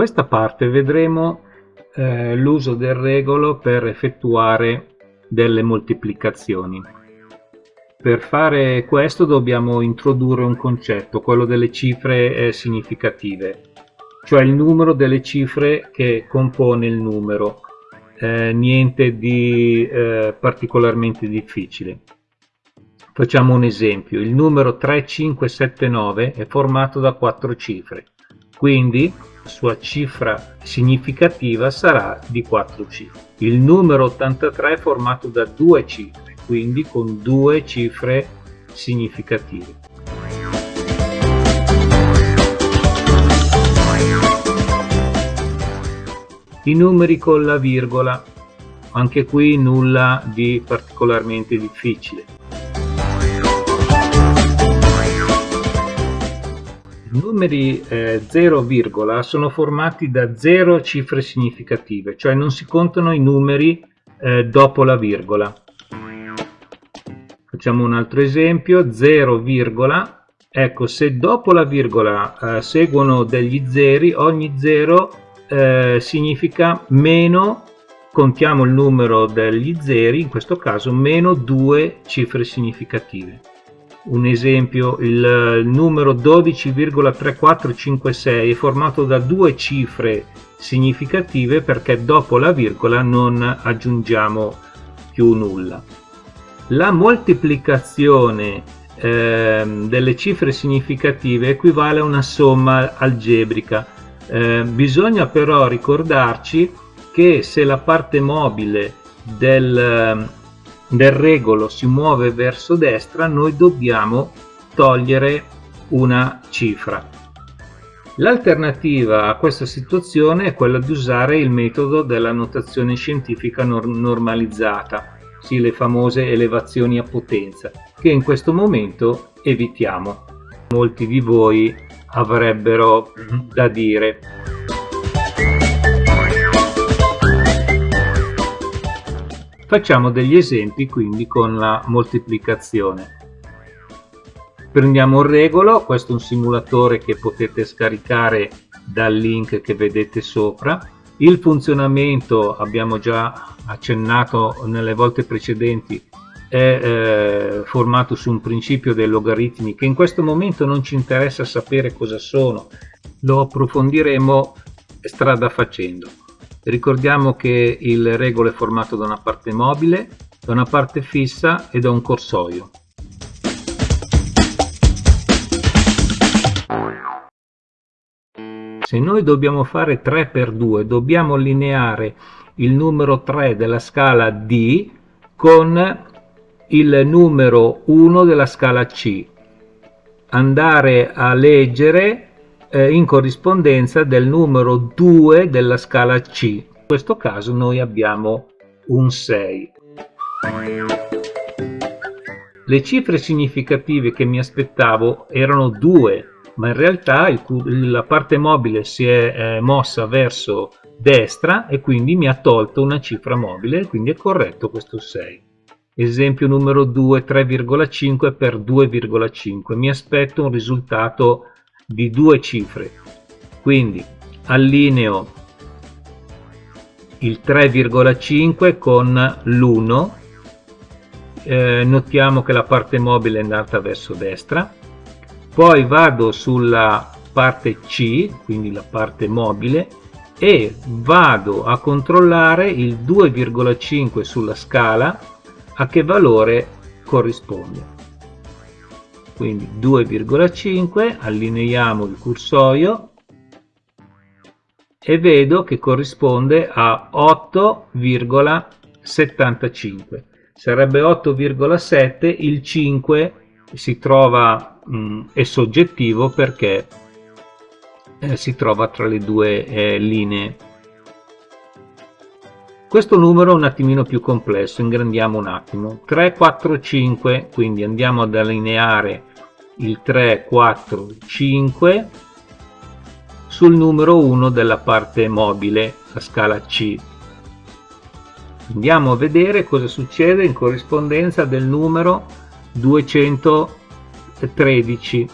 Questa parte vedremo eh, l'uso del regolo per effettuare delle moltiplicazioni. Per fare questo dobbiamo introdurre un concetto, quello delle cifre eh, significative, cioè il numero delle cifre che compone il numero, eh, niente di eh, particolarmente difficile. Facciamo un esempio, il numero 3579 è formato da quattro cifre, quindi sua cifra significativa sarà di 4 cifre. Il numero 83 è formato da due cifre, quindi con due cifre significative. I numeri con la virgola, anche qui nulla di particolarmente difficile. Numeri eh, 0, sono formati da 0 cifre significative, cioè non si contano i numeri eh, dopo la virgola. Facciamo un altro esempio, 0, ecco se dopo la virgola eh, seguono degli zeri, ogni 0 eh, significa meno, contiamo il numero degli zeri, in questo caso meno 2 cifre significative un esempio il numero 12,3456 è formato da due cifre significative perché dopo la virgola non aggiungiamo più nulla. La moltiplicazione eh, delle cifre significative equivale a una somma algebrica. Eh, bisogna però ricordarci che se la parte mobile del del regolo si muove verso destra noi dobbiamo togliere una cifra. L'alternativa a questa situazione è quella di usare il metodo della notazione scientifica normalizzata sì le famose elevazioni a potenza che in questo momento evitiamo. Molti di voi avrebbero da dire Facciamo degli esempi quindi con la moltiplicazione. Prendiamo il regolo, questo è un simulatore che potete scaricare dal link che vedete sopra. Il funzionamento, abbiamo già accennato nelle volte precedenti, è eh, formato su un principio dei logaritmi che in questo momento non ci interessa sapere cosa sono, lo approfondiremo strada facendo. Ricordiamo che il regolo è formato da una parte mobile, da una parte fissa e da un corsoio. Se noi dobbiamo fare 3 per 2 dobbiamo allineare il numero 3 della scala D con il numero 1 della scala C. Andare a leggere eh, in corrispondenza del numero 2 della scala C. In questo caso noi abbiamo un 6. Le cifre significative che mi aspettavo erano 2, ma in realtà il, la parte mobile si è eh, mossa verso destra e quindi mi ha tolto una cifra mobile, quindi è corretto questo 6. Esempio numero 2, 3,5 per 2,5. Mi aspetto un risultato di due cifre. Quindi allineo il 3,5 con l'1 eh, notiamo che la parte mobile è andata verso destra. Poi vado sulla parte C quindi la parte mobile e vado a controllare il 2,5 sulla scala a che valore corrisponde quindi 2,5 allineiamo il cursorio e vedo che corrisponde a 8,75 sarebbe 8,7 il 5 si trova mh, mm, è soggettivo perché eh, si trova tra le due eh, linee. Questo numero è un attimino più complesso ingrandiamo un attimo. 3 4 5 quindi andiamo ad allineare il 3, 4, 5 sul numero 1 della parte mobile, la scala C. Andiamo a vedere cosa succede in corrispondenza del numero 213.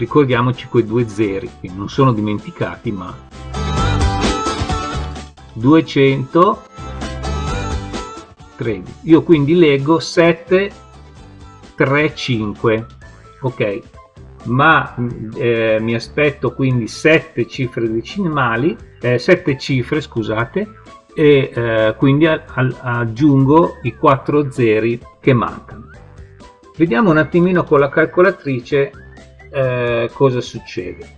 ricordiamoci quei due zeri che non sono dimenticati ma 200 13 io quindi leggo 7 3 5 ok. Ma eh, mi aspetto quindi 7 cifre decimali eh, 7 cifre scusate e eh, quindi aggiungo i 4 zeri che mancano. Vediamo un attimino con la calcolatrice eh, cosa succede.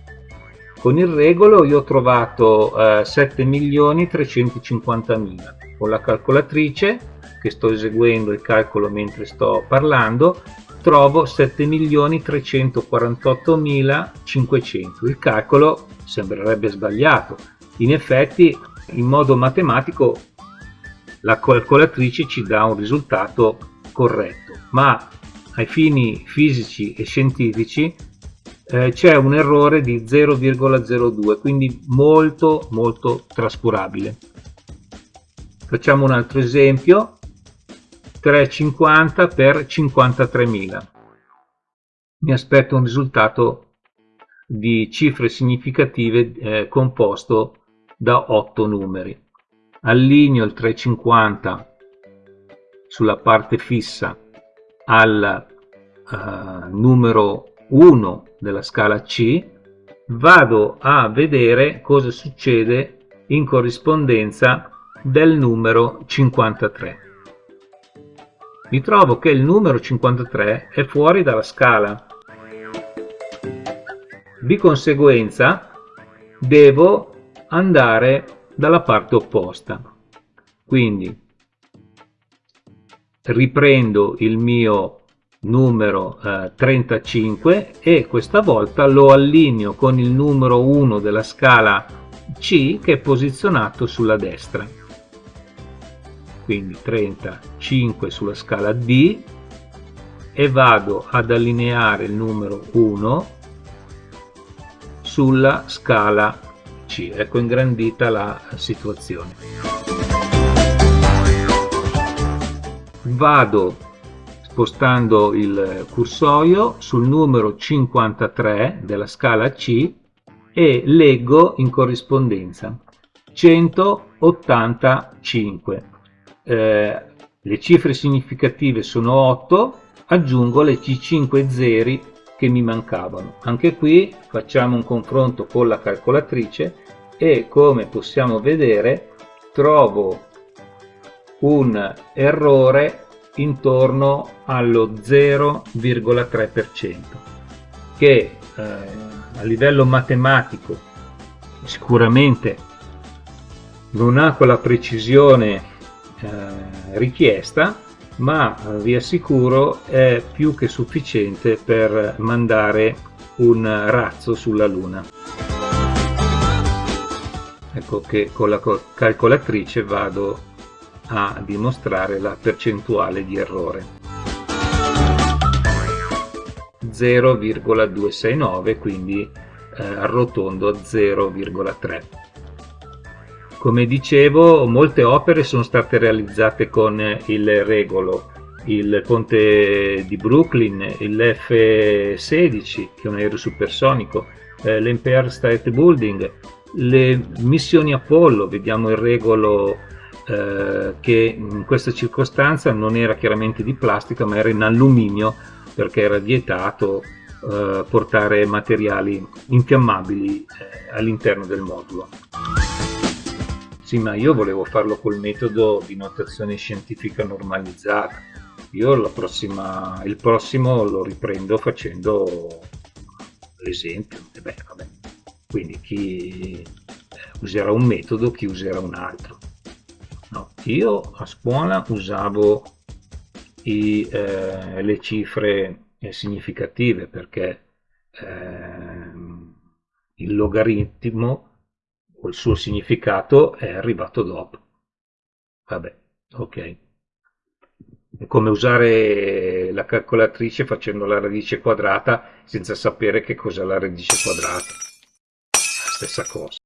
Con il regolo io ho trovato eh, 7.350.000 con la calcolatrice che sto eseguendo il calcolo mentre sto parlando trovo 7.348.500 il calcolo sembrerebbe sbagliato. In effetti in modo matematico la calcolatrice ci dà un risultato corretto. Ma ai fini fisici e scientifici eh, c'è un errore di 0,02 quindi molto molto trascurabile. Facciamo un altro esempio 350 per 53.000 mi aspetto un risultato di cifre significative eh, composto da 8 numeri. Allineo il 350 sulla parte fissa al uh, numero 1 della scala C, vado a vedere cosa succede in corrispondenza del numero 53. Mi trovo che il numero 53 è fuori dalla scala. Di conseguenza devo andare dalla parte opposta. Quindi riprendo il mio numero eh, 35 e questa volta lo allineo con il numero 1 della scala C che è posizionato sulla destra quindi 35 sulla scala D e vado ad allineare il numero 1 sulla scala C. Ecco ingrandita la situazione. Vado spostando il cursorio sul numero 53 della scala C e leggo in corrispondenza 185 eh, le cifre significative sono 8 aggiungo le 5 zeri che mi mancavano. Anche qui facciamo un confronto con la calcolatrice e come possiamo vedere trovo un errore intorno allo 0,3% che eh, a livello matematico sicuramente non ha quella precisione richiesta ma vi assicuro è più che sufficiente per mandare un razzo sulla luna. Ecco che con la calcolatrice vado a dimostrare la percentuale di errore. 0,269 quindi eh, arrotondo a 0,3 come dicevo molte opere sono state realizzate con il regolo il ponte di Brooklyn, il F-16 che è un aereo supersonico, eh, l'Empire State Building, le missioni Apollo, vediamo il regolo eh, che in questa circostanza non era chiaramente di plastica ma era in alluminio perché era vietato eh, portare materiali infiammabili eh, all'interno del modulo. Sì, ma io volevo farlo col metodo di notazione scientifica normalizzata. Io prossima, il prossimo lo riprendo facendo l'esempio. Quindi chi userà un metodo, chi userà un altro. No, io a scuola usavo i, eh, le cifre eh, significative perché eh, il logaritmo il suo significato è arrivato dopo. Vabbè, ok. È come usare la calcolatrice facendo la radice quadrata senza sapere che cos'è la radice quadrata. Stessa cosa.